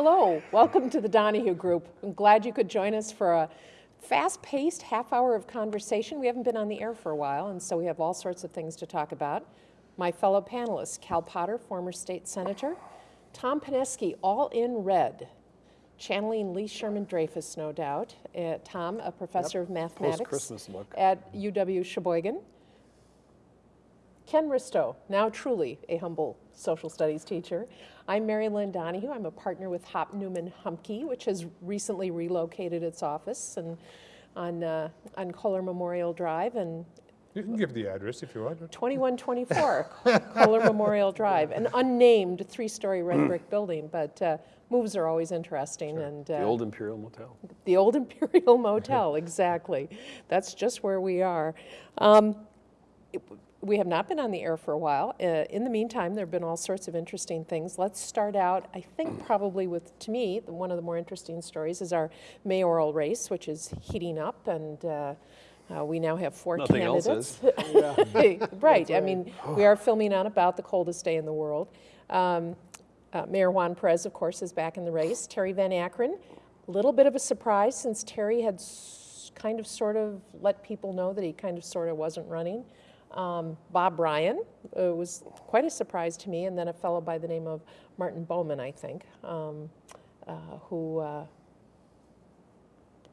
Hello, welcome to the Donahue Group. I'm glad you could join us for a fast-paced half hour of conversation. We haven't been on the air for a while, and so we have all sorts of things to talk about. My fellow panelists, Cal Potter, former state senator, Tom Pineski, all in red, channeling Lee Sherman Dreyfus, no doubt. Uh, Tom, a professor of mathematics at UW Sheboygan. Ken Risto, now truly a humble social studies teacher. I'm Mary Lynn Donahue. I'm a partner with Hopp Neumann Humke, which has recently relocated its office and on, uh, on Kohler Memorial Drive and You can give the address if you want. 2124 Kohler Memorial Drive, an unnamed three-story red brick building, but uh, moves are always interesting and The uh, old Imperial Motel. the old Imperial Motel, exactly. That's just where we are. Um, it- we have not been on the air for a while. Uh, in the meantime, there have been all sorts of interesting things. Let's start out, I think, probably with, to me, the- one of the more interesting stories is our mayoral race, which is heating up, and uh, uh, we now have four Nothing else candidates. is. right. I mean, we are filming on about the coldest day in the world. Um, uh, Mayor Juan Perez, of course, is back in the race. Terry Van Akkeren, a little bit of a surprise since Terry had s- kind of sort of let people know that he kind of sort of wasn't running. Um, Bob Ryan uh, was quite a surprise to me, and then a fellow by the name of Martin Bowman, I think, um, uh, who uh,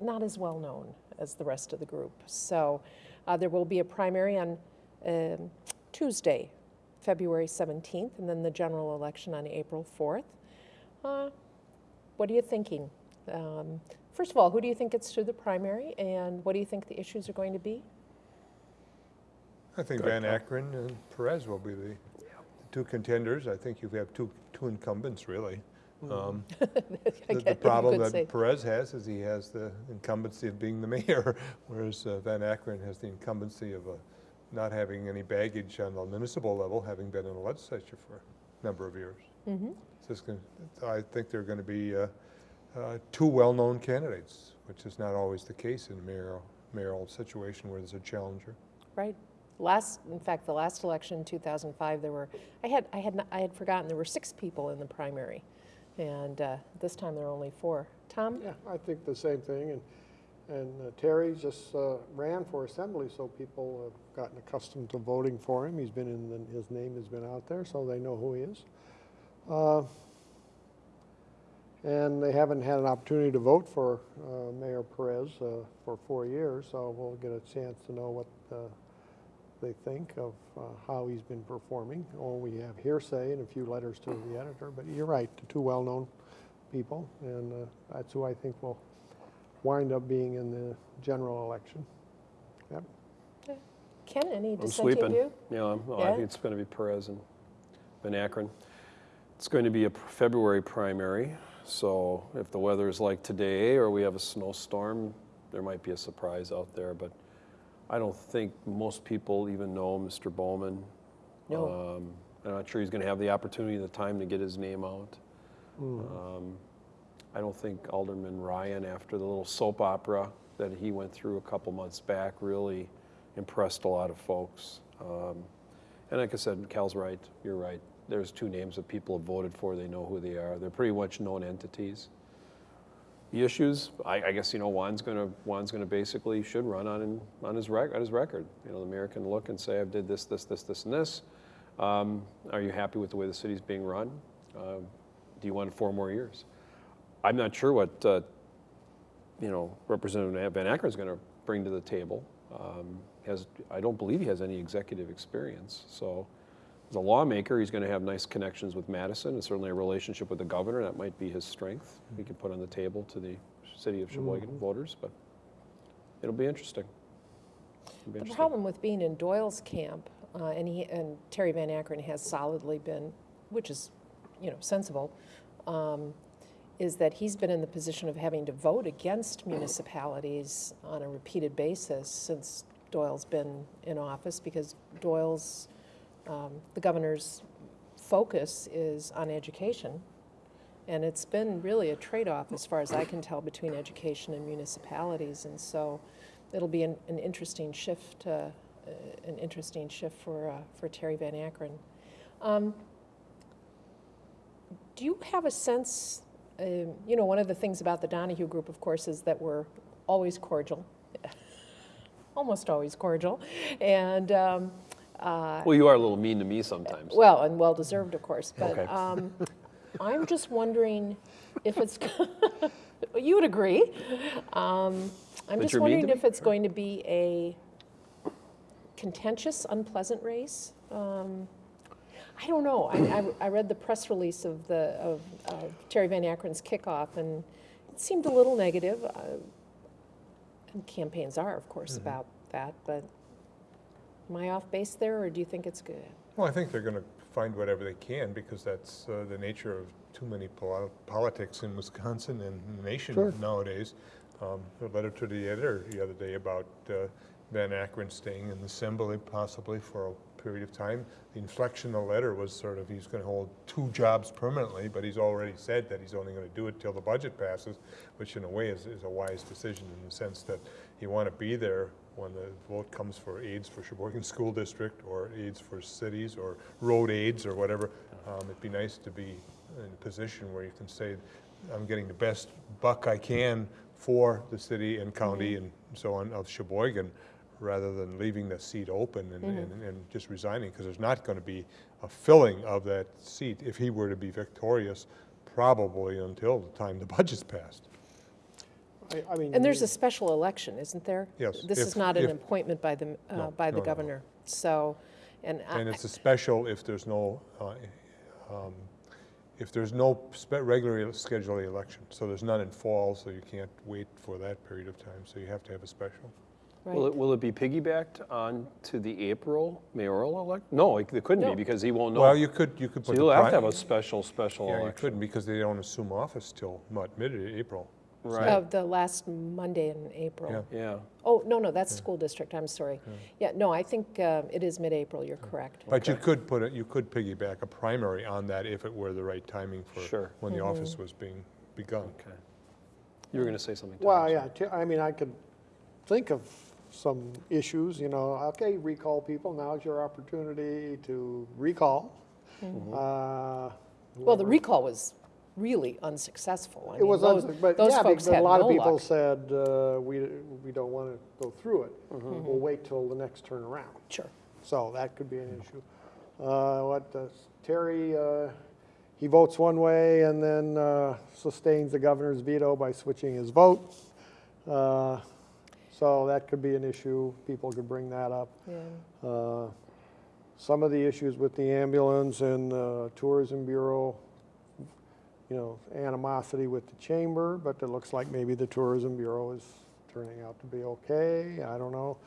not as well known as the rest of the group. So uh, there will be a primary on um, Tuesday, February 17th, and then the general election on April 4th. Uh, what are you thinking? Um, first of all, who do you think gets through the primary, and what do you think the issues are going to be? I think Van call. Akkeren and Perez will be the the two contenders. I think you have two, two incumbents, really. Um, The the problem could say. that Perez has is he has the incumbency of being the mayor, whereas uh, Van Akkeren has the incumbency of uh, not having any baggage on the municipal level, having been in the legislature for a number of years. Mhm. So gonna- I think they're going to be uh, uh, two well-known candidates, which is not always the case in a mayoral, mayoral situation where there's a challenger. Right. Last, in fact, the last election, 2005, there were, I had, I had, I had forgotten, there were six people in the primary. And uh, this time there are only four. Tom? Yeah, I think the same thing, and, and uh, Terry just uh, ran for assembly, so people have gotten accustomed to voting for him. He's been in, the- his name has been out there, so they know who he is. Uh, And they haven't had an opportunity to vote for uh, Mayor Perez uh, for four years, so we'll get a chance to know what they think of uh, how he's been performing. Or we have hearsay and a few letters to the editor, but you're right, the two well-known people, and uh, that's who I think will wind up being in the general election. Yep. Ken, any I'm dissenting sweeping. view? Yeah, I'm- well, Yeah? I think it's going to be Perez and Van Akkeren. It's going to be a February primary, so if the weather is like today or we have a snowstorm, there might be a surprise out there, but I don't think most people even know Mr. Bowman. No. Um, I'm not sure he's going to have the opportunity, the time to get his name out. Mm-hmm. Um, I don't think Alderman Ryan, after the little soap opera that he went through a couple months back, really impressed a lot of folks. Um, and like I said, Cal's right. You're right. There's two names that people have voted for. They know who they are. They're pretty much known entities. The issues, I, I guess you know, Juan's going to Juan's going to basically should run on on his on his record. You know, the mayor can look and say, I've did this, this, this, this, and this." Um, are you happy with the way the city's being run? Uh, do you want four more years? I'm not sure what uh, you know Representative Van Acker is going to bring to the table. Um, has I don't believe he has any executive experience. So, as a lawmaker, he's going to have nice connections with Madison and certainly a relationship with the governor. That might be his strength. He can put on the table to the city of Sheboygan voters. But it'll be interesting. It'll be The interesting. problem with being in Doyle's camp, uh, and he, and Terry Van Akkeren has solidly been, which is, you know, sensible, um, is that he's been in the position of having to vote against municipalities on a repeated basis since Doyle's been in office, because Doyle's, um, the governor's focus is on education. And it's been really a trade-off, as far as I can tell, between education and municipalities. And so it'll be an, an interesting shift, uh, uh, an interesting shift for, uh, for Terry Van Akkeren. Um, do you have a sense um, you know, one of the things about the Donahue Group, of course, is that we're always cordial, almost always cordial, and, um, uh, Well, you are a little mean to me sometimes. well, and well-deserved, of course, but Okay. um, I'm just wondering if it's, you would agree. Um, I'm That just you're mean to wondering if it's going to be a contentious, unpleasant race. Um, I don't know. I, I, I read the press release of the, of of Terry Van Akkeren's kickoff, and it seemed a little negative. uh, And campaigns are, of course, Mm-hmm. about that, but am I off base there, or do you think it's good? Well, I think they're going to find whatever they can because that's uh, the nature of too many pol- politics in Wisconsin and the nation Sure. nowadays. Um, A letter to the editor the other day about uh, Van Akkeren staying in the assembly possibly for a period of time. The inflection of the letter was sort of he's going to hold two jobs permanently, but he's already said that he's only going to do it till the budget passes, which in a way is, is a wise decision in the sense that you want to be there when the vote comes for aids for Sheboygan School District or aids for cities or road aids or whatever. Um, It'd be nice to be in a position where you can say, I'm getting the best buck I can for the city and county and so on of Sheboygan, rather than leaving the seat open and, and, and just resigning, because there's not going to be a filling of that seat if he were to be victorious, probably until the time the budget's passed. I, I mean. And there's a special election, isn't there? Yes, This is not an if- appointment by the, uh, No, by the no, no, no. governor. So, and I- And it's a special if there's no, uh, um, if there's no spe- regularly scheduled election. So there's none in fall, so you can't wait for that period of time, so you have to have a special. Will it, will it be piggybacked on to the April mayoral elect? No, it it couldn't No. be because he won't know. Well, you could, you could So put the. you'll have to pri- have a special, special Yeah, you election. couldn't because they don't assume office till what, mid-April. Uh, Right, the last Monday in April. Yeah. yeah. Oh, no, no, that's school district, I'm sorry. Yeah, no, I think uh, it is mid-April, you're correct. But you could put it, you could piggyback a primary on that if it were the right timing for Sure. when the Mm-hmm. office was being begun. Okay. You were going to say something, Tom. Well, I'm yeah, sorry. t- I mean, I could think of some issues, you know, okay, recall people, now's your opportunity to recall. Uh, Mm-hmm. Well, the recall was really unsuccessful. I It mean, was, those- unsuc- but Those yeah, folks because a lot no of people luck. said, uh, we, we don't want to go through it. Mm-hmm. We'll wait till the next turn around. Sure. So that could be an issue. Uh, What, Terry, uh, he votes one way and then uh, sustains the governor's veto by switching his vote. Uh, So that could be an issue. People could bring that up. Yeah. Uh, Some of the issues with the ambulance and uh, Tourism Bureau, you know, animosity with the chamber, but it looks like maybe the Tourism Bureau is turning out to be okay. I don't know.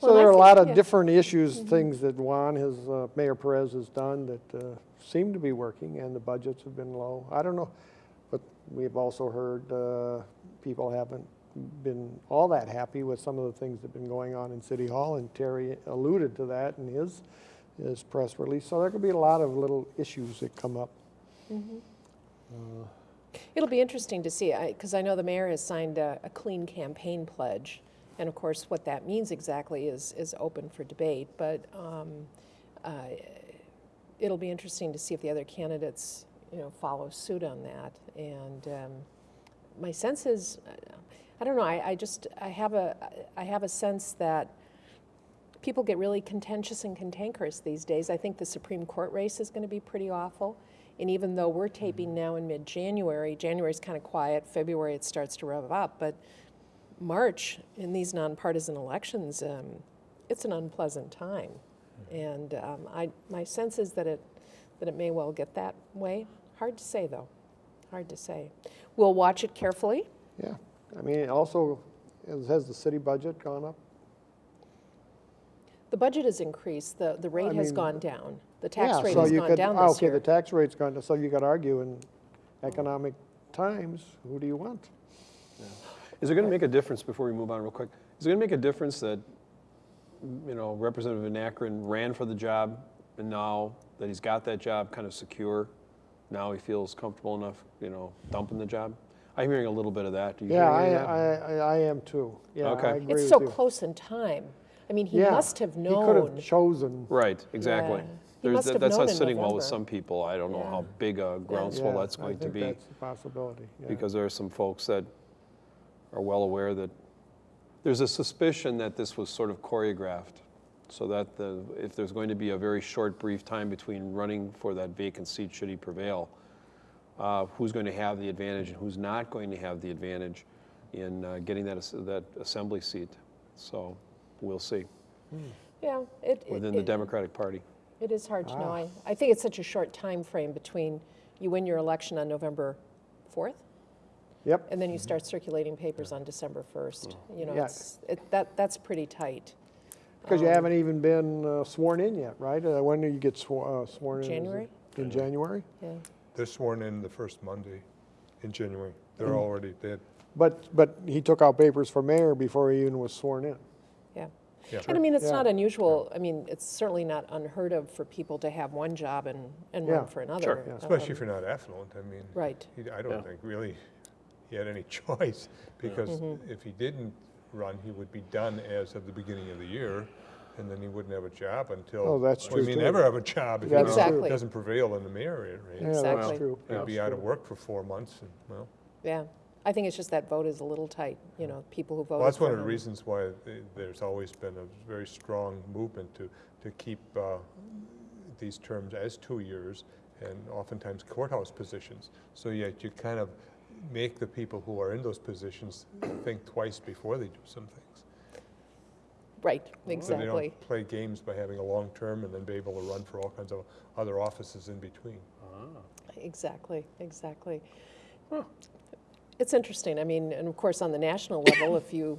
So Well, there are a lot of yeah. different issues, things that Juan, his, uh, Mayor Perez has done that uh, seem to be working, and the budgets have been low. I don't know, but we've also heard uh, people haven't been all that happy with some of the things that have been going on in City Hall, and Terry alluded to that in his, his press release. So there could be a lot of little issues that come up. It'll be interesting to see, because I know the mayor has signed a, a clean campaign pledge. And of course, what that means exactly is, is open for debate. But um, uh, it'll be interesting to see if the other candidates, you know, follow suit on that. And um, my sense is, I don't know, I, I just, I have a, I have a sense that people get really contentious and cantankerous these days. I think the Supreme Court race is going to be pretty awful. And even though we're taping now in mid-January, January's kind of quiet, February it starts to rev up, but March in these nonpartisan elections, um, it's an unpleasant time. And um, I, my sense is that it, that it may well get that way. Hard to say, though. Hard to say. We'll watch it carefully. Yeah, I mean, also, has- has the city budget gone up? The budget has increased. The, the rate has mean- gone down. The tax Yeah, rate so has you gone could- down ah, this Okay, the year. tax rate's gone down, so you could argue in economic times, who do you want? Is it going to make a difference, before we move on real quick, is it going to make a difference that, you know, Representative Van Akkeren ran for the job, and now that he's got that job kind of secure, now he feels comfortable enough, you know, dumping the job? I'm hearing a little bit of that. Do you hear Yeah, I, any of that? I, I I am too. Yeah, Okay. I agree It's with so you. close in time. I mean, he Yeah, must have He could known. have chosen, Right, exactly. Yeah. There's, must have that's not sitting well with some people. I don't know Yeah. how big a groundswell Yeah, that's going to be. think that's a possibility, yeah. because there are some folks that are well aware that there's a suspicion that this was sort of choreographed so that the, if there's going to be a very short, brief time between running for that vacant seat should he prevail, uh, who's going to have the advantage and who's not going to have the advantage in uh, getting that, that assembly seat. So we'll see Yeah, it. it- within the it- Democratic Party. It is hard to know. Ah. I, I think it's such a short time frame between you win your election on November 4th, Yep, and then you start circulating papers on December 1st. You know, Yeah. it's, it, that, that's pretty tight. because you Um, haven't even been uh, sworn in yet, right? Uh, When do you get swo- uh, sworn in? Is it January? In January? Yeah. They're sworn in the first Monday in January. They're Mm. already, they had But, but he took out papers for mayor before he even was sworn in. Yeah. Yeah. And I mean, it's Yeah. not unusual, I mean, it's certainly not unheard of for people to have one job and, and Yeah. run for another. Sure. Yeah. Especially Um, if you're not affluent, I mean. Right. he- I don't think really he had any choice, because Mm-hmm. if he didn't run, he would be done as of the beginning of the year, and then he wouldn't have a job until. Oh, that's well, true, He too. may never have a job if he That's doesn't- true. Exactly. doesn't prevail in the mayor race. Yeah, that's Exactly. true. He'd That's be out of work for four months, and, well. Yeah. I think it's just that vote is a little tight, you know, people who voted Well, that's one of the reasons why th- there's always been a very strong movement to, to keep uh, these terms as two years and oftentimes courthouse positions. So yet you kind of make the people who are in those positions think twice before they do some things. Right, exactly. So they don't play games by having a long term and then be able to run for all kinds of other offices in between. Ah. Exactly, exactly. It's interesting. I mean, and of course, on the national level, if you,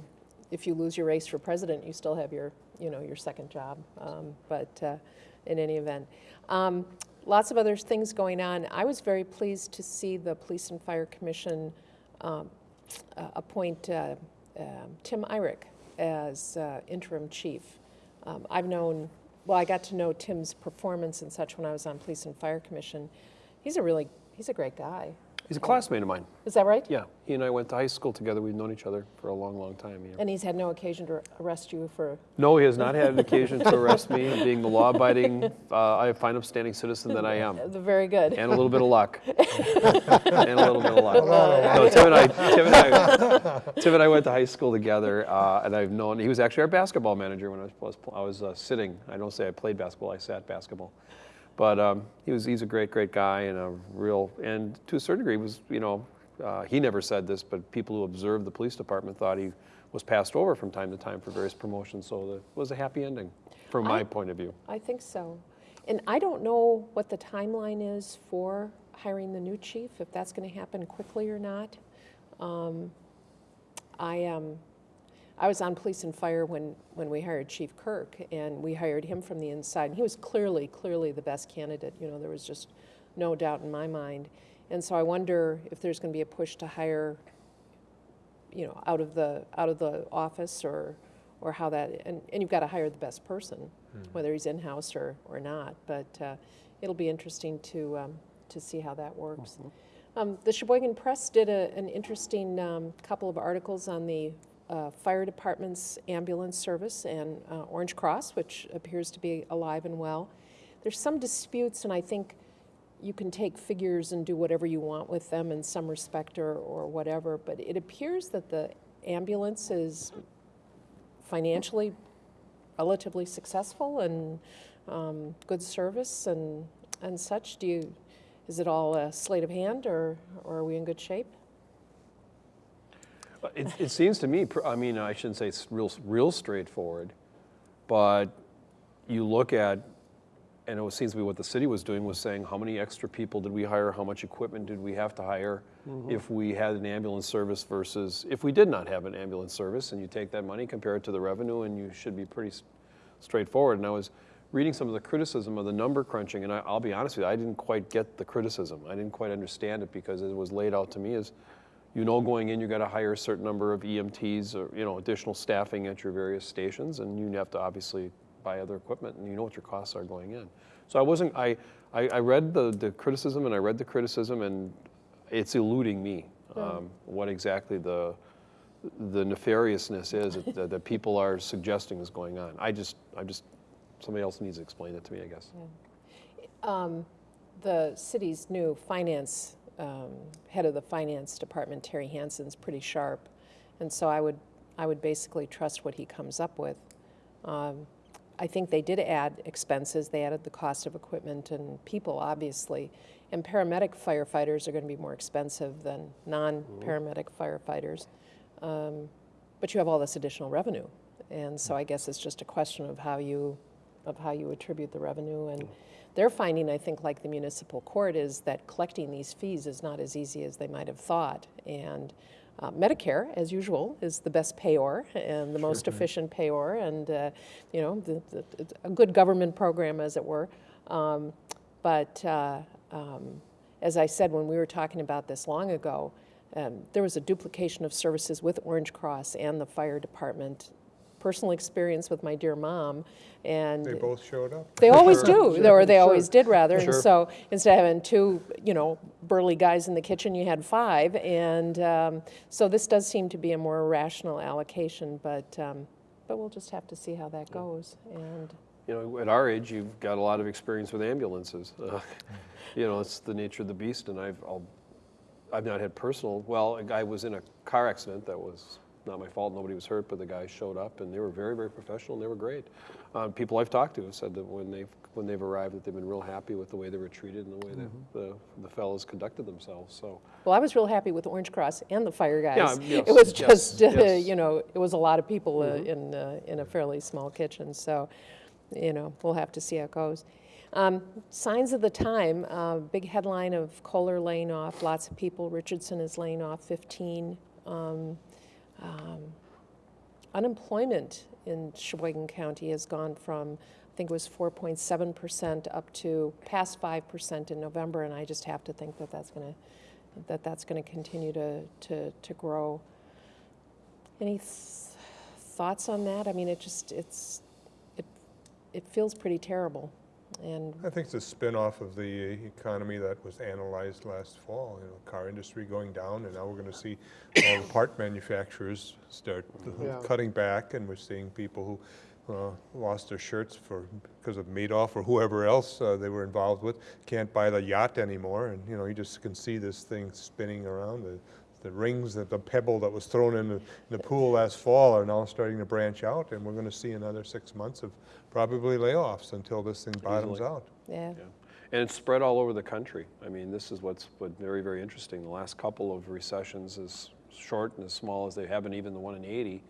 if you lose your race for president, you still have your, you know, your second job. Um, But uh, in any event, um, lots of other things going on. I was very pleased to see the Police and Fire Commission um, uh, appoint uh, um, Tim Irick as uh, interim chief. Um, I've known, well, I got to know Tim's performance and such when I was on Police and Fire Commission. He's a really, he's a great guy. He's a classmate of mine. Is that right? Yeah, he and I went to high school together. We've known each other for a long, long time. Yeah. And he's had no occasion to arrest you for, No, he has not had an occasion to arrest me, being the law-abiding, uh, I fine upstanding citizen that I am, very good. and a little bit of luck, and a little bit of luck. No, Tim and I, Tim and I, Tim and I went to high school together, uh, and I've known. He was actually our basketball manager when I was was, I was uh, sitting. I don't say I played basketball; I sat basketball. But um, he was he's a great, great guy, and a real, and to a certain degree, was you know, uh, he never said this, but people who observed the police department thought he was passed over from time to time for various promotions. So it was a happy ending, from my I- point of view. I think so. And I don't know what the timeline is for hiring the new chief, if that's going to happen quickly or not. Um, I, um, I was on police and fire when, when we hired Chief Kirk, and we hired him from the inside. And he was clearly, clearly the best candidate. You know, there was just no doubt in my mind. And so I wonder if there's going to be a push to hire, you know, out of the out of the office or or how that and, and you've got to hire the best person, whether he's in house or or not. But uh, it'll be interesting to um, to see how that works. Um, the Sheboygan Press did a, an interesting um, couple of articles on the uh, fire department's ambulance service and uh, Orange Cross, which appears to be alive and well. There's some disputes, and I think you can take figures and do whatever you want with them in some respect or, or whatever, but it appears that the ambulance is financially relatively successful and um, good service and, and such. Do you, is it all a sleight of hand or, or are we in good shape? It, it seems to me, I mean, I shouldn't say it's real, real straightforward, but you look at, and it seems to be what the city was doing was saying, how many extra people did we hire? How much equipment did we have to hire mm-hmm. if we had an ambulance service versus if we did not have an ambulance service? And you take that money, compare it to the revenue, and you should be pretty straightforward. And I was reading some of the criticism of the number crunching, and I, I'll be honest with you, I didn't quite get the criticism. I didn't quite understand it because it was laid out to me as, you know, going in, you've got to hire a certain number of EMTs or you know additional staffing at your various stations, and you have to obviously buy other equipment, and you know what your costs are going in. So I wasn't. I I, I read the the criticism, and I read the criticism, and it's eluding me um, what exactly the the nefariousness is that, that people are suggesting is going on. I just I just somebody else needs to explain it to me, I guess. Um, The city's new finance, um, head of the finance department, Terry Hansen's pretty sharp. And so I would, I would basically trust what he comes up with. Um, I think they did add expenses. They added the cost of equipment and people, obviously. And paramedic firefighters are going to be more expensive than non-paramedic firefighters. Um, But you have all this additional revenue. And so I guess it's just a question of how you, of how you attribute the revenue. And they're finding, I think, like the municipal court, is that collecting these fees is not as easy as they might have thought. And uh, Medicare, as usual, is the best payor and the most efficient payor, and uh, you know, the, the, a good government program, as it were. Um, but uh, um, as I said when we were talking about this long ago, um, there was a duplication of services with Orange Cross and the fire department. Personal experience with my dear mom, and They both showed up. they always Sure, do, sure, or they sure. always did rather. And so instead of having two, you know, burly guys in the kitchen, you had five. And um, so this does seem to be a more rational allocation, but um, but we'll just have to see how that goes. And You know, at our age, you've got a lot of experience with ambulances. Uh, You know, it's the nature of the beast, and I've, I'll, I've not had personal, well, a guy was in a car accident that was not my fault, nobody was hurt, but the guys showed up, and they were very, very professional, and they were great. Uh, People I've talked to have said that when they've, when they've arrived, that they've been real happy with the way they were treated and the way that the, the fellows conducted themselves, so. well, I was real happy with Orange Cross and the fire guys. Yeah, yes, it was yes, just, uh, yes. You know, it was a lot of people uh, in uh, in a fairly small kitchen. So, you know, we'll have to see how it goes. Um, signs of the time, uh, big headline of Kohler laying off lots of people. Richardson is laying off 15. Um, um, unemployment in Sheboygan County has gone from, I think it was 4.7% up to past 5% in November, and I just have to think that that's going to that that's going to continue to, to, to grow. Any th- thoughts on that? I mean, it just it's it it feels pretty terrible, and I think it's a spin-off of the economy that was analyzed last fall, you know, car industry going down, and now we're gonna see all the part manufacturers start Yeah. cutting back, and we're seeing people who uh, lost their shirts for, because of Madoff or whoever else uh, they were involved with, can't buy the yacht anymore, and, you know, you just can see this thing spinning around. The, the rings, that the pebble that was thrown in the, in the pool last fall are now starting to branch out, and we're gonna see another six months of probably layoffs until this thing bottoms Easily. out. yeah. Yeah, and it's spread all over the country. I mean, this is what's what very, very interesting. The last couple of recessions, as short and as small as they have been, even the one in '80,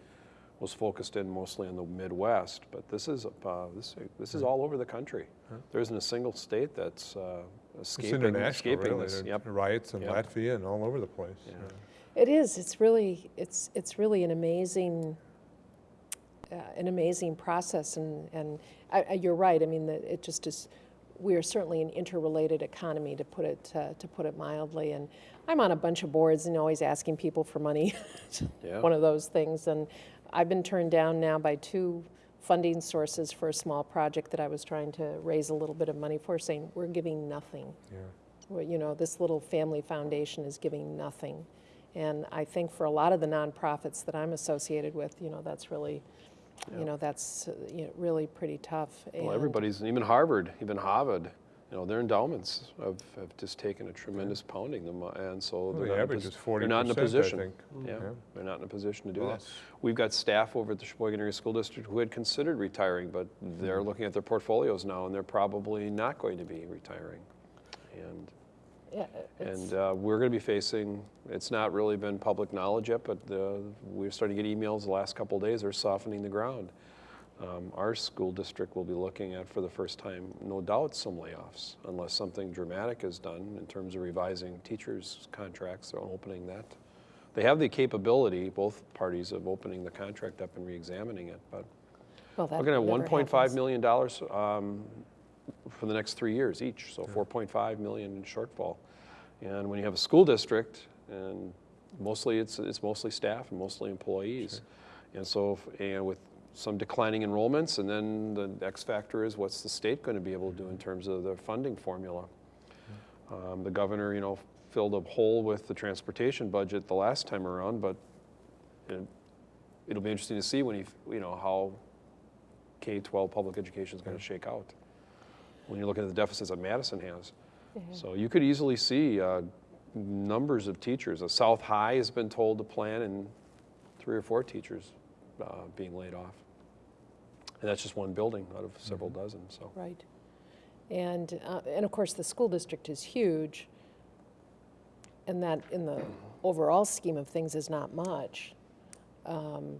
was focused in mostly on the Midwest. But this is uh, this this is all over the country. There isn't a single state that's uh, It's escaping international, escaping really. this. There Yep. Riots in Yep. Latvia and all over the place. Yeah. Yeah. It is. It's really. It's. It's really an amazing. Uh, an amazing process, and and I, I, you're right. I mean, the, it just is. We are certainly an interrelated economy, to put it uh, to put it mildly. And I'm on a bunch of boards and always asking people for money. Yeah. One of those things, and I've been turned down now by two funding sources for a small project that I was trying to raise a little bit of money for, saying we're giving nothing Yeah. well, you know, this little family foundation is giving nothing. And I think for a lot of the nonprofits that I'm associated with, you know, that's really, you know, that's uh, you know, really pretty tough. Well, And- everybody's, even Harvard, even Harvard, you know, their endowments have, have just taken a tremendous pounding them, uh, and so Well, they're the not in a average is 40%, They're not in a I position. think. Yeah, Yeah. they're not in a position to do that. We've got staff over at the Sheboygan Area School District who had considered retiring, but they're Mm-hmm. looking at their portfolios now, and they're probably not going to be retiring. And, Yeah, and uh, we're going to be facing, it's not really been public knowledge yet, but uh, we're starting to get emails the last couple of days, they're softening the ground. Um, Our school district will be looking at, for the first time, no doubt, some layoffs, unless something dramatic is done in terms of revising teachers' contracts or opening that. They have the capability, both parties, of opening the contract up and reexamining it, but well, that we're going to never have 1.5 happens. million dollars um, for the next three years each, so 4.5 million in shortfall. And when you have a school district, and mostly it's, it's mostly staff and mostly employees. And so, if- and with some declining enrollments, and then the X factor is what's the state going to be able to do in terms of their funding formula? Um, The governor, you know, filled a hole with the transportation budget the last time around, but it- it'll be interesting to see when he, you know, how K-12 public education is going to shake out. when you look at the deficits that Madison has. So you could easily see uh, numbers of teachers. A South High has been told to plan and three or four teachers uh, being laid off. And that's just one building out of several dozen, so. Right. And, uh, and of course, the school district is huge, and that, in the overall scheme of things, is not much. Um,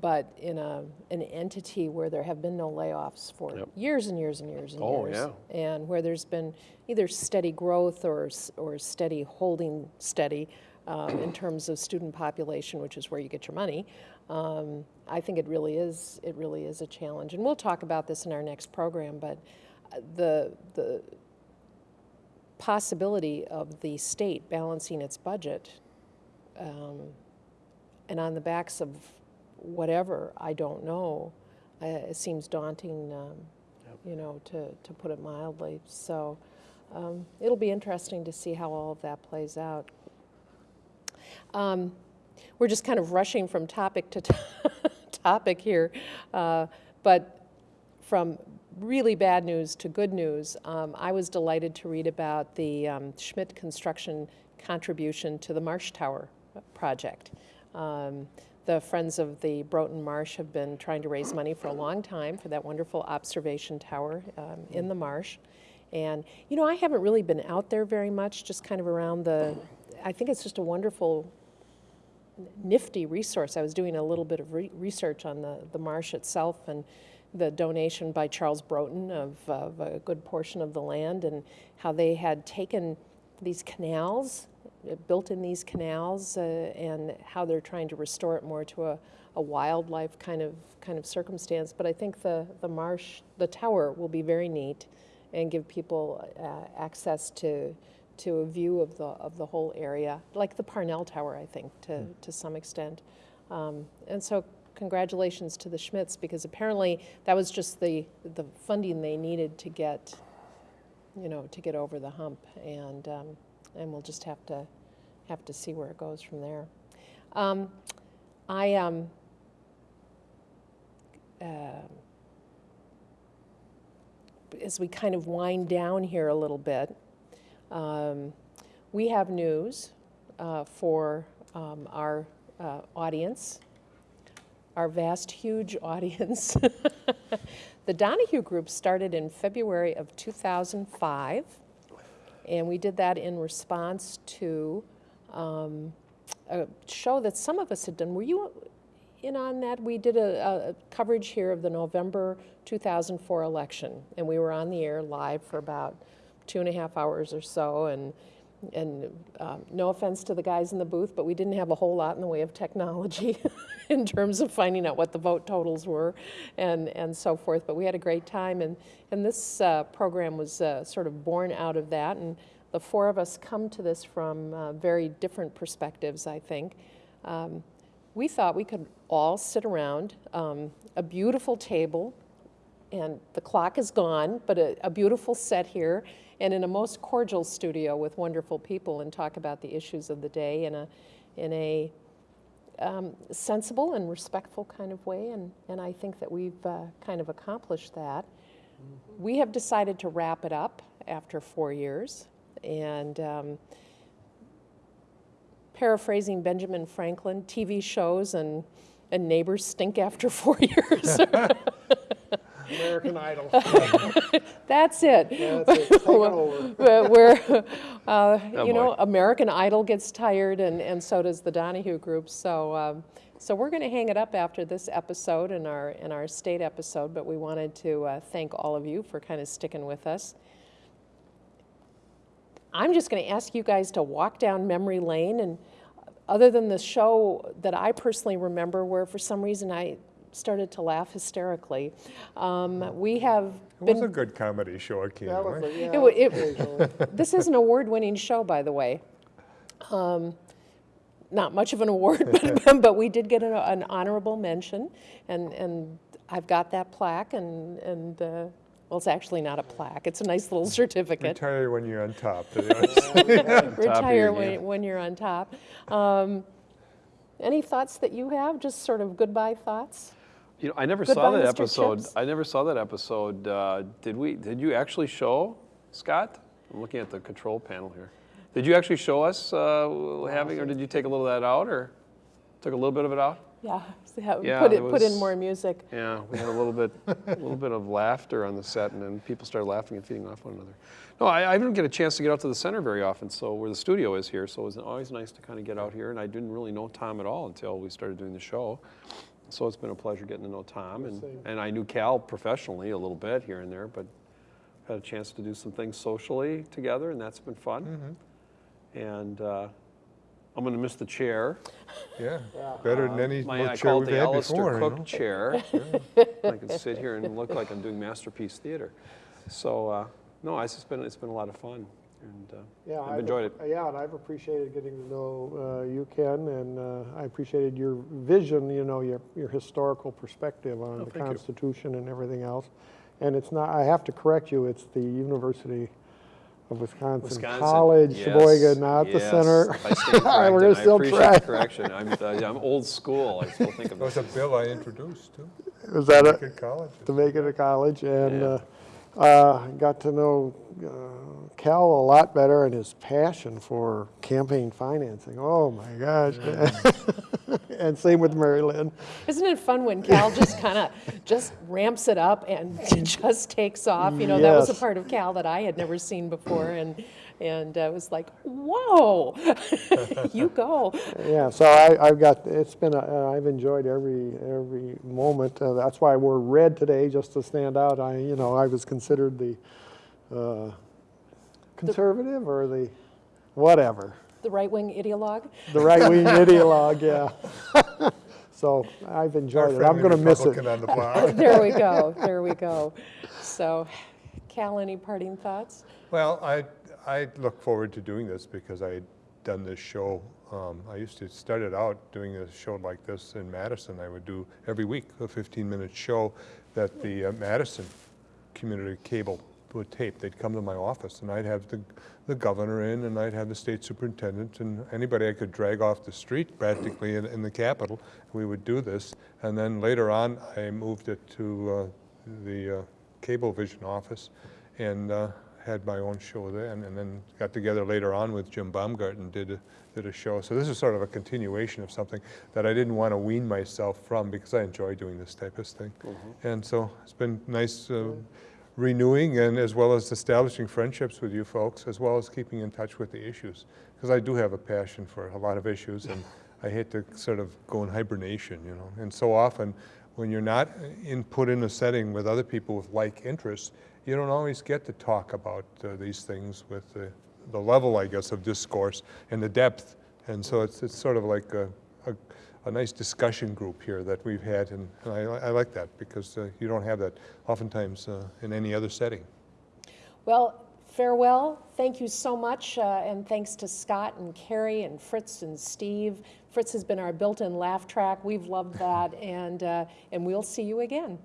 But in a, an entity where there have been no layoffs for Yep. years and years and years and Oh, years. yeah. And where there's been either steady growth or, or steady holding steady um, in terms of student population, which is where you get your money, um, I think it really is, it really is a challenge. And we'll talk about this in our next program, but uh, the, the possibility of the state balancing its budget um, and on the backs of whatever, I don't know, uh, it seems daunting, um, you know, to, to put it mildly. So um, it'll be interesting to see how all of that plays out. Um, we're just kind of rushing from topic to topic here, uh, but from really bad news to good news, um, I was delighted to read about the um, Schmidt Construction contribution to the Marsh Tower project. Um, the Friends of the Broughton Marsh have been trying to raise money for a long time for that wonderful observation tower um, in the marsh. And, you know, I haven't really been out there very much, just kind of around the, I think it's just a wonderful nifty resource. I was doing a little bit of re- research on the, the marsh itself and the donation by Charles Broughton of, of a good portion of the land and how they had taken these canals, uh, built in these canals, uh, and how they're trying to restore it more to a, a wildlife kind of kind of circumstance. But I think the, the marsh, the tower will be very neat and give people uh, access to to a view of the of the whole area, like the Parnell Tower, I think, to to some extent. Um, and so, congratulations to the Schmidts because apparently that was just the the funding they needed to get, you know, to get over the hump, and um, and we'll just have to have to see where it goes from there. Um, I um, uh, as we kind of wind down here a little bit, um, we have news uh, for um, our uh, audience, our vast, huge audience. the Donahue Group started in February of 2005, and we did that in response to um, a show that some of us had done. Were you in on that? We did a, a coverage here of the November 2004 election, and we were on the air live for about two and a half hours or so, and and um, no offense to the guys in the booth, but we didn't have a whole lot in the way of technology in terms of finding out what the vote totals were and, and so forth. But we had a great time, and, and this uh, program was uh, sort of born out of that. And the four of us come to this from uh, very different perspectives, I think. Um, we thought we could all sit around um, a beautiful table and the clock is gone, but a, a, beautiful set here, and in a most cordial studio with wonderful people, and talk about the issues of the day in a, in a um, sensible and respectful kind of way, and, and I think that we've uh, kind of accomplished that. We have decided to wrap it up after four years, and um, paraphrasing Benjamin Franklin, TV shows and, and neighbors stink after four years. American Idol. That's it. That's it. Take it over. Where, where, uh, Oh, you know. American Idol gets tired, and, and so does the Donahue Group. So, um, so we're going to hang it up after this episode and our and our state episode. But we wanted to uh, thank all of you for kind of sticking with us. I'm just going to ask you guys to walk down memory lane, and other than the show that I personally remember, where for some reason I started to laugh hysterically, um, we have It been was a good comedy show That was yeah, It wa- it- this is an award-winning show, by the way. Um, not much of an award, but, but we did get an, an honorable mention, and, and I've got that plaque, and, and uh, well, it's actually not a plaque, it's a nice little certificate. Retire when you're on top. to be honest. Retire your when, when you're on top. Um, any thoughts that you have? Just sort of goodbye thoughts? You know, I never Goodbye, saw that Mr. episode. Chips. I never saw that episode. Uh, did we? Did you actually show, Scott? I'm looking at the control panel here. Did you actually show us uh, having, or did you take a little of that out, or took a little bit of it out? Yeah, yeah, Yeah, put it, put in more music. Yeah, we had a little bit, a little bit of laughter on the set, and then people started laughing and feeding off one another. No, I, I didn't get a chance to get out to the center very often, so where the studio is here, so it was always nice to kind of get out here. And I didn't really know Tom at all until we started doing the show. So it's been a pleasure getting to know Tom, and, Same. and I knew Cal professionally a little bit here and there, but had a chance to do some things socially together, and that's been fun. And uh, I'm going to miss the chair. Yeah, better than any My, I chair call we've the had Alistair before, you Cooke know? chair. I can sit here and look like I'm doing Masterpiece Theater. So, uh, no, it's just been, it's been a lot of fun, and uh, Yeah, I've enjoyed it. Yeah, and I've appreciated getting to know uh, you, Ken, and uh, I appreciated your vision, you know, your, your historical perspective on Oh, the thank you. Constitution and everything else. And it's not, I have to correct you, it's the University of Wisconsin, Wisconsin. College, yes, Sheboygan, not the center. I stand We're corrected. gonna I still appreciate try. the correction. I'm, uh, I'm old school. I still think of That was a bill I introduced too, Was that a, good college. to make it a college? And Yeah. Uh, got to know uh, Cal a lot better and his passion for campaign financing. Oh, my gosh. And same with Mary Lynn. Isn't it fun when Cal just kind of just ramps it up and just takes off? You know, that was a part of Cal that I had never seen before, and and uh, it was like, whoa, you go. Yeah, so I, I've got, it's been, a- uh, I've enjoyed every, every moment. Uh, That's why I wore red today, just to stand out. I, you know, I was considered the uh, conservative or the, whatever, The right wing ideologue. the right-wing ideologue, yeah. So I've enjoyed it. I'm going to miss it. On the block. There we go. There we go. So, Cal, any parting thoughts? Well, I, I look forward to doing this because I had done this show. Um, I used to start it out doing a show like this in Madison. I would do every week a 15-minute show that the uh, Madison Community Cable would tape. They'd come to my office and I'd have the, the governor in and I'd have the state superintendent and anybody I could drag off the street practically in, in the Capitol. We would do this. And then later on, I moved it to uh, the uh, Cablevision office and uh, had my own show then, and then got together later on with Jim Baumgarten, did a, did a show. So this is sort of a continuation of something that I didn't want to wean myself from because I enjoy doing this type of thing. And so it's been nice uh, renewing and as well as establishing friendships with you folks, as well as keeping in touch with the issues. Because I do have a passion for a lot of issues, and I hate to sort of go in hibernation, you know. And so often, when you're not in, put in a setting with other people with like interests, you don't always get to talk about uh, these things with the, the level, I guess, of discourse and the depth. And so it's, it's sort of like a, a, a nice discussion group here that we've had, and, and I, I like that because uh, you don't have that oftentimes uh, in any other setting. Well, farewell. Thank you so much, uh, and thanks to Scott and Carrie and Fritz and Steve. Fritz has been our built-in laugh track. We've loved that, and uh, and we'll see you again.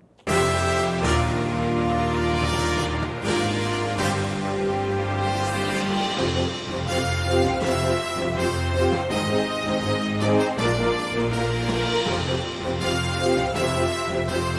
Thank you.